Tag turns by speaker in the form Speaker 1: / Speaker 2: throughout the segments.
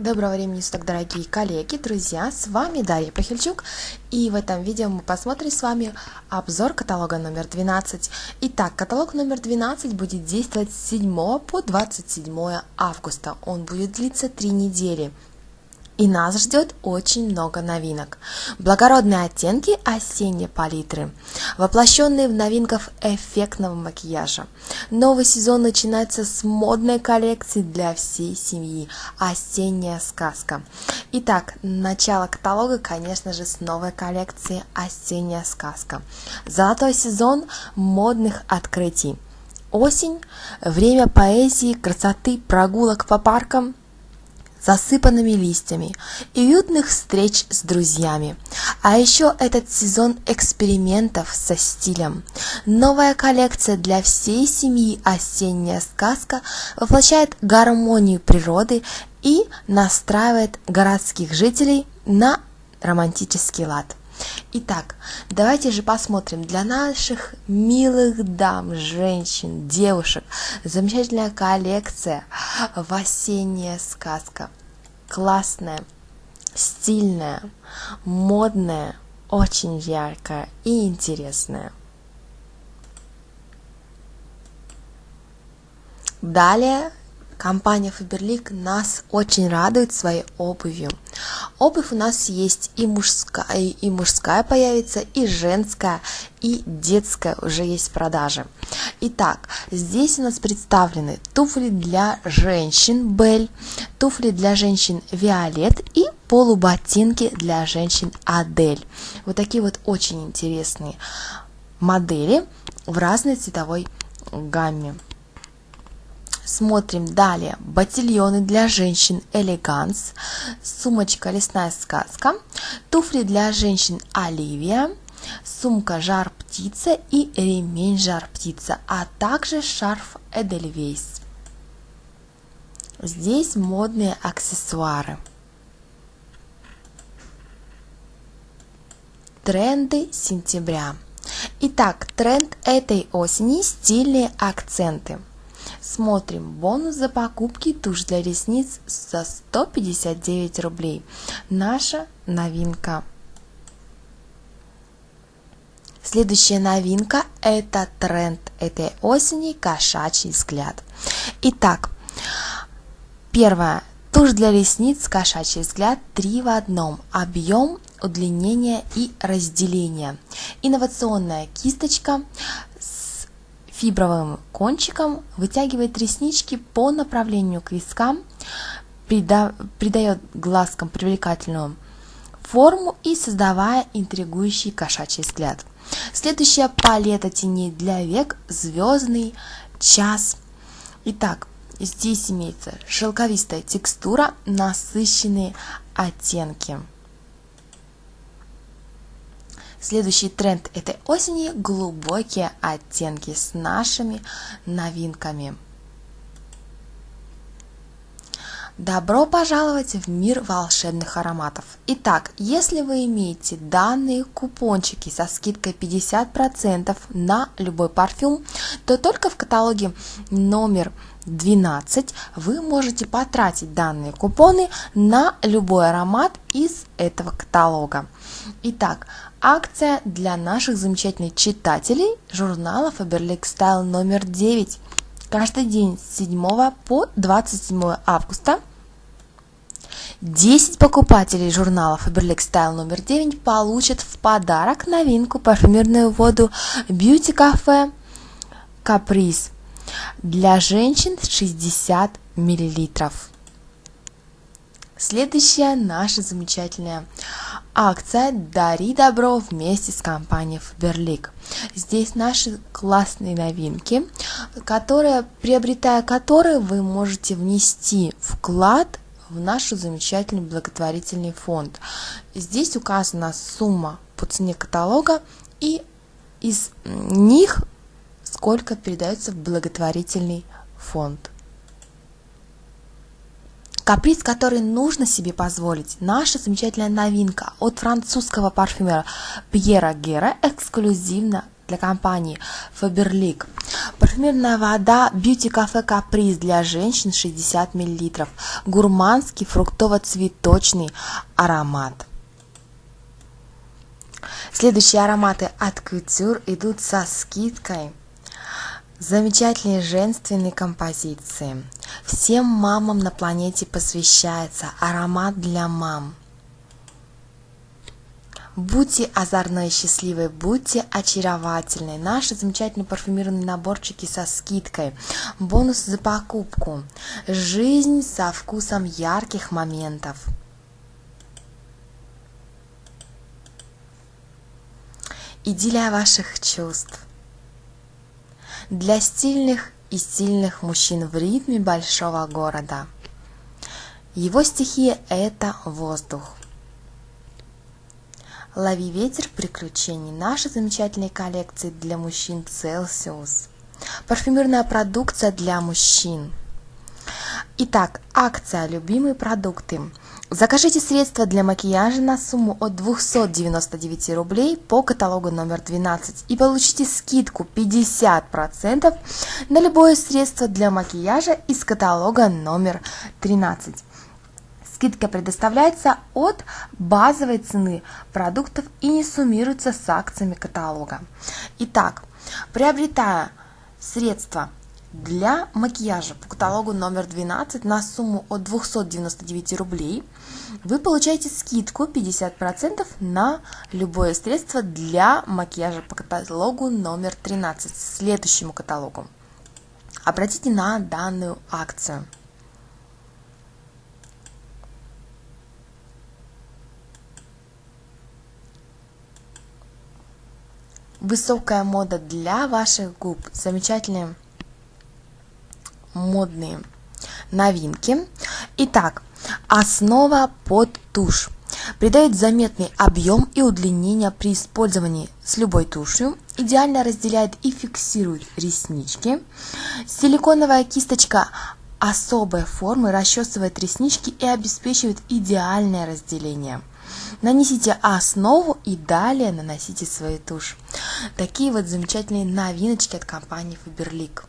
Speaker 1: Доброго времени суток, дорогие коллеги, друзья, с вами Дарья Пахильчук, и в этом видео мы посмотрим с вами обзор каталога номер 12. Итак, каталог номер 12 будет действовать с 7 по 27 августа, он будет длиться 3 недели. И нас ждет очень много новинок. Благородные оттенки осенней палитры, воплощенные в новинках эффектного макияжа. Новый сезон начинается с модной коллекции для всей семьи «Осенняя сказка». Итак, начало каталога, конечно же, с новой коллекции «Осенняя сказка». Золотой сезон модных открытий. Осень – время поэзии, красоты, прогулок по паркам – засыпанными листьями и уютных встреч с друзьями. А еще этот сезон экспериментов со стилем. Новая коллекция для всей семьи «Осенняя сказка» воплощает гармонию природы и настраивает городских жителей на романтический лад. Итак, давайте же посмотрим для наших милых дам, женщин, девушек замечательная коллекция осенняя сказка. Классная, стильная, модная, очень яркая и интересная. Далее Компания Faberlic нас очень радует своей обувью. Обувь у нас есть и мужская, и мужская появится, и женская, и детская уже есть в продаже. Итак, здесь у нас представлены туфли для женщин Бель, туфли для женщин Виолет и полуботинки для женщин Адель. Вот такие вот очень интересные модели в разной цветовой гамме. Смотрим далее. Ботильоны для женщин Элеганс, сумочка Лесная сказка, туфли для женщин Оливия, сумка Жар птица и ремень Жар птица, а также шарф Эдельвейс. Здесь модные аксессуары. Тренды сентября. Итак, тренд этой осени – стильные акценты – Смотрим. Бонус за покупки тушь для ресниц за 159 рублей. Наша новинка. Следующая новинка – это тренд этой осени – кошачий взгляд. Итак, первое. Тушь для ресниц кошачий взгляд 3 в одном. Объем, удлинение и разделение. Инновационная кисточка фибровым кончиком вытягивает реснички по направлению к вискам, придает глазкам привлекательную форму и создавая интригующий кошачий взгляд. Следующая палета теней для век – звездный час. Итак, здесь имеется шелковистая текстура, насыщенные оттенки. Следующий тренд этой осени – глубокие оттенки с нашими новинками. Добро пожаловать в мир волшебных ароматов! Итак, если вы имеете данные купончики со скидкой 50% на любой парфюм, то только в каталоге номер 12 вы можете потратить данные купоны на любой аромат из этого каталога. Итак, акция для наших замечательных читателей журнала Faberlic Style номер 9. Каждый день с 7 по 27 августа 10 покупателей журнала Faberlic Style номер 9 получат в подарок новинку парфюмерную воду Beauty Cafe Caprice для женщин 60 миллилитров. Следующая наша замечательная акция «Дари добро» вместе с компанией Faberlic. Здесь наши классные новинки, которые, приобретая которые, вы можете внести вклад в наш замечательный благотворительный фонд. Здесь указана сумма по цене каталога и из них сколько передается в благотворительный фонд. Каприз, который нужно себе позволить. Наша замечательная новинка от французского парфюмера Пьера Гера эксклюзивно для компании Faberlic. Парфюмерная вода Beauty Cafe Caprice для женщин 60 мл. Гурманский фруктово-цветочный аромат. Следующие ароматы от Couture идут со скидкой. Замечательные женственные композиции. Всем мамам на планете посвящается аромат для мам. Будьте озорной счастливой, будьте очаровательной. Наши замечательные парфюмированные наборчики со скидкой. Бонус за покупку. Жизнь со вкусом ярких моментов. Идиллия ваших чувств. Для стильных и сильных мужчин в ритме большого города. Его стихия – это воздух. Лови ветер приключений. Наши замечательные коллекции для мужчин Celsius. Парфюмерная продукция для мужчин. Итак, акция «Любимые продукты». Закажите средства для макияжа на сумму от 299 рублей по каталогу номер 12 и получите скидку 50% на любое средство для макияжа из каталога номер 13. Скидка предоставляется от базовой цены продуктов и не суммируется с акциями каталога. Итак, приобретая средства для макияжа по каталогу номер 12 на сумму от 299 рублей вы получаете скидку 50% на любое средство для макияжа по каталогу номер 13, следующему каталогу. Обратите на данную акцию. Высокая мода для ваших губ. Замечательные модные новинки. Итак, основа под тушь. Придает заметный объем и удлинение при использовании с любой тушью. Идеально разделяет и фиксирует реснички. Силиконовая кисточка особой формы расчесывает реснички и обеспечивает идеальное разделение. Нанесите основу и далее наносите свою тушь. Такие вот замечательные новиночки от компании Faberlic.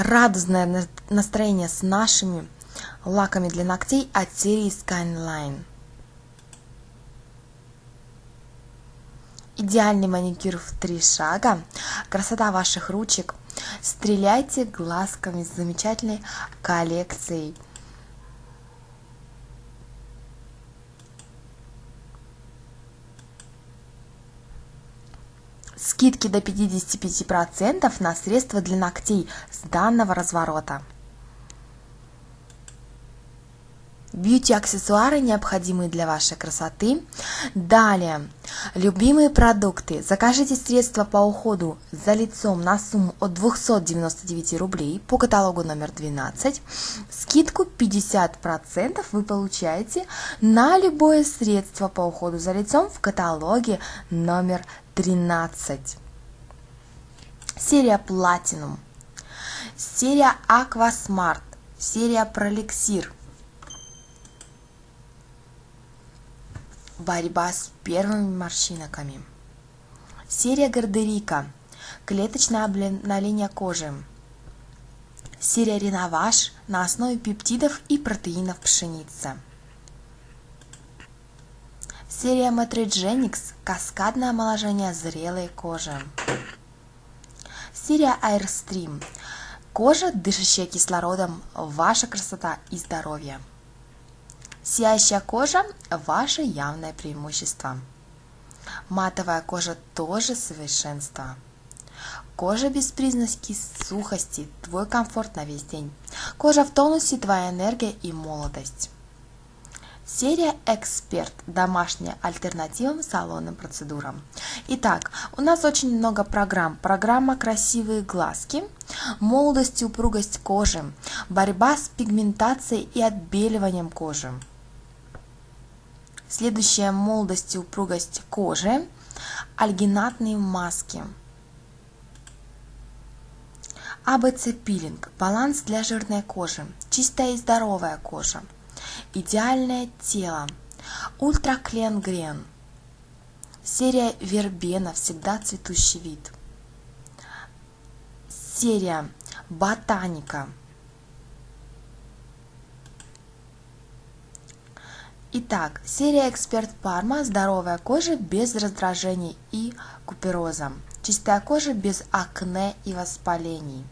Speaker 1: радостное настроение с нашими лаками для ногтей от серии Skyline. Идеальный маникюр в три шага, красота ваших ручек. Стреляйте глазками с замечательной коллекцией Скидки до 55% на средства для ногтей с данного разворота. Бьюти-аксессуары, необходимые для вашей красоты. Далее, любимые продукты. Закажите средства по уходу за лицом на сумму от 299 рублей по каталогу номер 12. Скидку 50% вы получаете на любое средство по уходу за лицом в каталоге номер 13. Серия Platinum. Серия Aquasmart. Серия Prolixir. Борьба с первыми морщинками. Серия Гардерика. Клеточное обновление кожи. Серия Реноваж на основе пептидов и протеинов пшеницы. Серия Matrigenics – каскадное омоложение зрелой кожи. Серия Airstream – кожа, дышащая кислородом, ваша красота и здоровье. Сияющая кожа – ваше явное преимущество. Матовая кожа тоже совершенство. Кожа без признаки сухости – твой комфорт на весь день. Кожа в тонусе – твоя энергия и молодость. Серия «Эксперт. Домашняя альтернатива салонным процедурам». Итак, у нас очень много программ. Программа «Красивые глазки», «Молодость и упругость кожи», «Борьба с пигментацией и отбеливанием кожи». Следующая «Молодость и упругость кожи», альгинатные маски. АБЦ пилинг, баланс для жирной кожи, чистая и здоровая кожа – идеальное тело, Ультра Клен Грен. Серия Вербена «Всегда цветущий вид». Серия Ботаника. Итак, серия Эксперт Парма «Здоровая кожа без раздражений и купероза». Чистая кожа без акне и воспалений.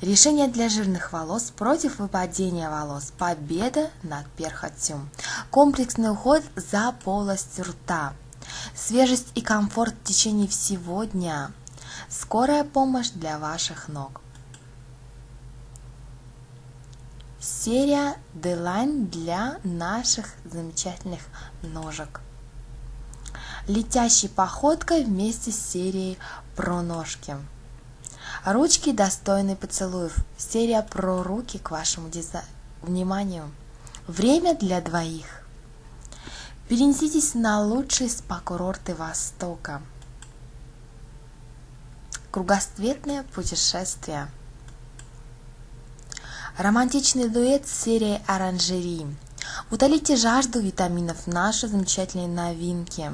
Speaker 1: Решение для жирных волос против выпадения волос. Победа над перхотью. Комплексный уход за полостью рта. Свежесть и комфорт в течение всего дня. Скорая помощь для ваших ног. Серия Deline для наших замечательных ножек. Летящей походкой вместе с серией про ножки. Ручки достойны поцелуев. Серия про руки к вашему дизай... вниманию. Время для двоих. Перенеситесь на лучшие спа-курорты Востока. Кругосветное путешествие. Романтичный дуэт с серией. Утолите жажду витаминов наши замечательные новинки.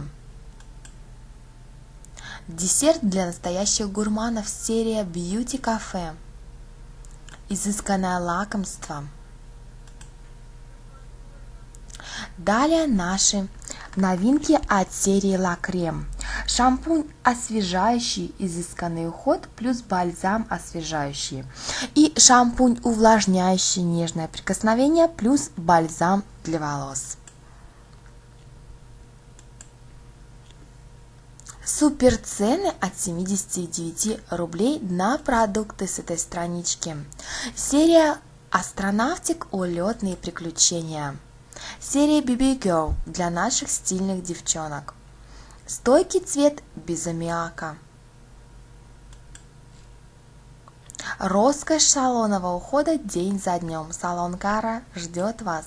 Speaker 1: Десерт для настоящих гурманов серия Beauty Cafe. Изысканное лакомство. Далее наши новинки от серии Creme. Шампунь освежающий, изысканный уход плюс бальзам освежающий. И шампунь увлажняющий, нежное прикосновение плюс бальзам для волос. Супер цены от 79 рублей на продукты с этой странички. Серия Астронавтик улетные приключения. Серия BB Girl для наших стильных девчонок. Стойкий цвет без аммиака. Роскошь салонного ухода день за днем. Салон Кара ждет вас.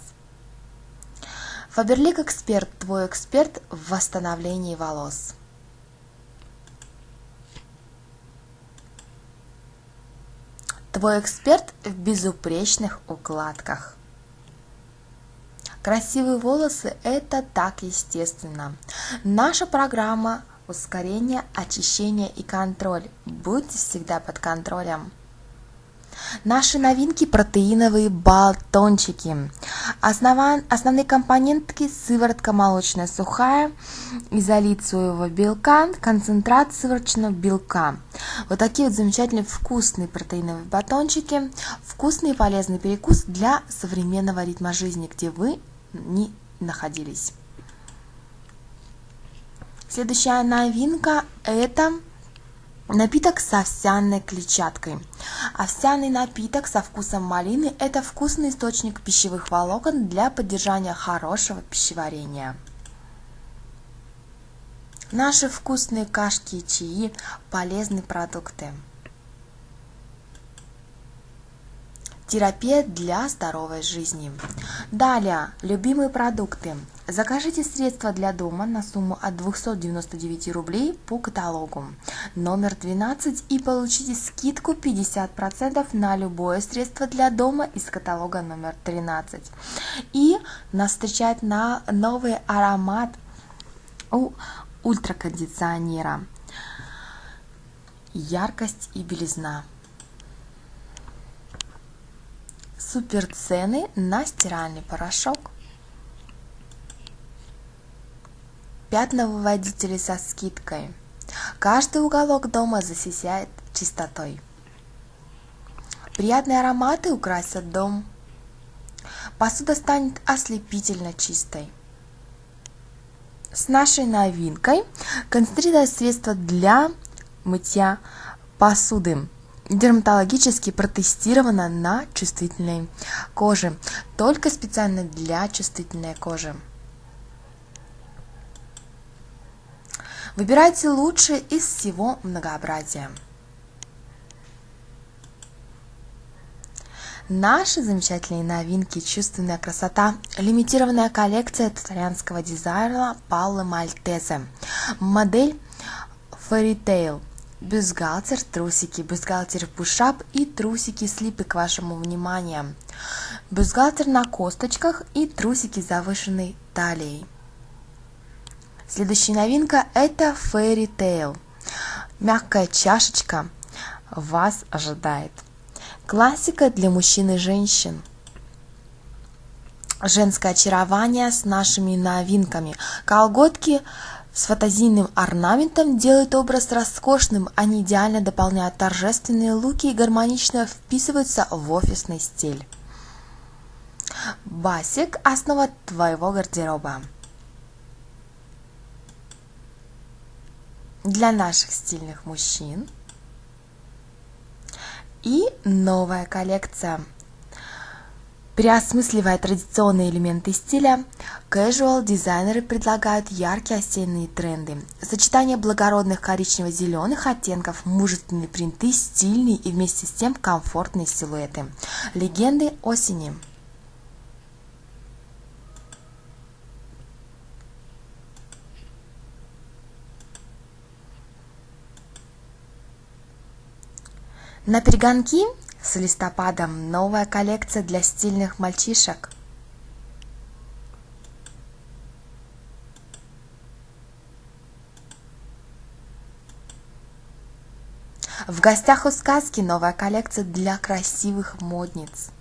Speaker 1: Фаберлик Эксперт, твой эксперт в восстановлении волос. Твой эксперт в безупречных укладках. Красивые волосы – это так естественно. Наша программа ускорение, очищение и контроль. Будьте всегда под контролем. Наши новинки протеиновые батончики. Основан, основные компонентки сыворотка молочная сухая, изолит соевого белка, концентрат сывороточного белка. Вот такие вот замечательные вкусные протеиновые батончики. Вкусный и полезный перекус для современного ритма жизни, где вы не находились. Следующая новинка это Напиток с овсяной клетчаткой. Овсяный напиток со вкусом малины – это вкусный источник пищевых волокон для поддержания хорошего пищеварения. Наши вкусные кашки и чаи – полезные продукты. Терапия для здоровой жизни. Далее, любимые продукты. Закажите средства для дома на сумму от 299 рублей по каталогу номер 12 и получите скидку 50% на любое средство для дома из каталога номер 13. И нас встречает на новый аромат у ультракондиционера. Яркость и белизна. Супер цены на стиральный порошок. Пятновыводители со скидкой. Каждый уголок дома засияет чистотой. Приятные ароматы украсят дом. Посуда станет ослепительно чистой. С нашей новинкой концентрированное средство для мытья посуды дерматологически протестировано на чувствительной коже, только специально для чувствительной кожи. Выбирайте лучшее из всего многообразия. Наши замечательные новинки «Чувственная красота» – лимитированная коллекция итальянского дизайнера Пауло Мальтезе. Модель Fairy Tale бюстгальтер, трусики, бюстгальтер пушап и трусики слипы к вашему вниманию. Бюстгальтер на косточках и трусики завышенной талией. Следующая новинка это Fairy Tail. Мягкая чашечка вас ожидает. Классика для мужчин и женщин. Женское очарование с нашими новинками. Колготки с фантазийным орнаментом делают образ роскошным, они идеально дополняют торжественные луки и гармонично вписываются в офисный стиль. Басик – основа твоего гардероба. Для наших стильных мужчин. И новая коллекция – Переосмысливая традиционные элементы стиля, casual дизайнеры предлагают яркие осенние тренды. Сочетание благородных коричнево-зеленых оттенков, мужественные принты, стильные и вместе с тем комфортные силуэты. Легенды осени. На перегонки с листопадом новая коллекция для стильных мальчишек. В гостях у сказки новая коллекция для красивых модниц.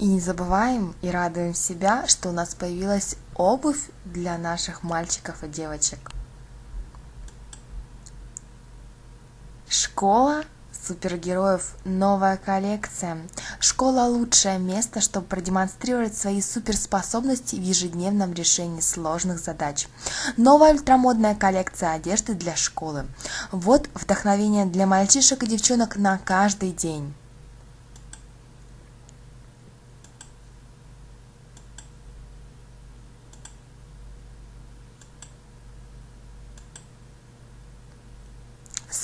Speaker 1: И не забываем и радуем себя, что у нас появилась обувь для наших мальчиков и девочек. Школа супергероев новая коллекция. Школа лучшее место, чтобы продемонстрировать свои суперспособности в ежедневном решении сложных задач. Новая ультрамодная коллекция одежды для школы. Вот вдохновение для мальчишек и девчонок на каждый день.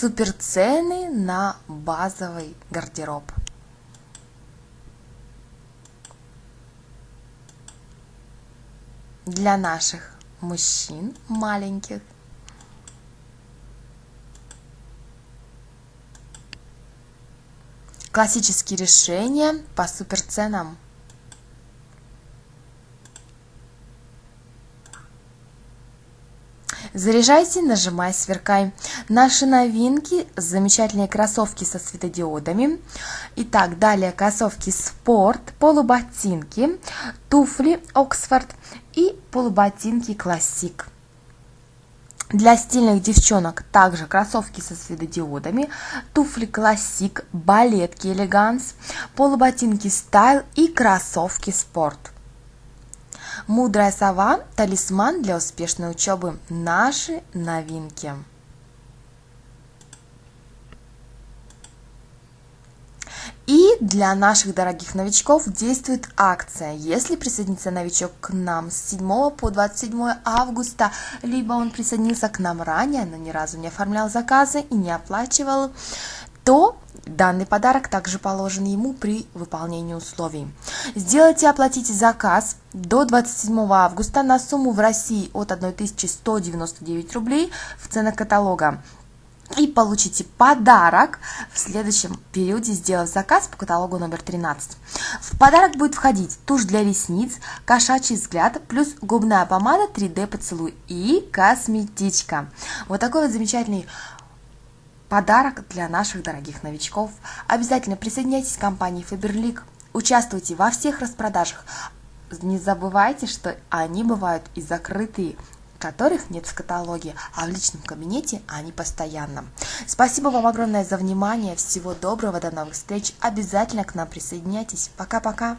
Speaker 1: Супер цены на базовый гардероб. Для наших мужчин маленьких. Классические решения по суперценам. Заряжайся, нажимай, сверкай. Наши новинки, замечательные кроссовки со светодиодами. Итак, далее кроссовки спорт, полуботинки, туфли Оксфорд и полуботинки классик. Для стильных девчонок также кроссовки со светодиодами, туфли классик, балетки элеганс, полуботинки стайл и кроссовки спорт. Мудрая сова – талисман для успешной учебы. Наши новинки. И для наших дорогих новичков действует акция. Если присоединится новичок к нам с 7 по 27 августа, либо он присоединился к нам ранее, но ни разу не оформлял заказы и не оплачивал, то Данный подарок также положен ему при выполнении условий. Сделайте и оплатите заказ до 27 августа на сумму в России от 1199 рублей в ценах каталога и получите подарок в следующем периоде, сделав заказ по каталогу номер 13. В подарок будет входить тушь для ресниц, кошачий взгляд, плюс губная помада 3D поцелуй и косметичка. Вот такой вот замечательный подарок для наших дорогих новичков. Обязательно присоединяйтесь к компании Faberlic, участвуйте во всех распродажах. Не забывайте, что они бывают и закрытые, которых нет в каталоге, а в личном кабинете они постоянно. Спасибо вам огромное за внимание, всего доброго, до новых встреч, обязательно к нам присоединяйтесь. Пока-пока!